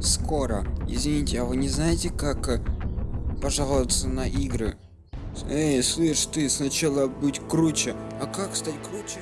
скоро. Извините а вы не знаете как э, пожаловаться на игры? Эй слышь ты сначала быть круче. А как стать круче?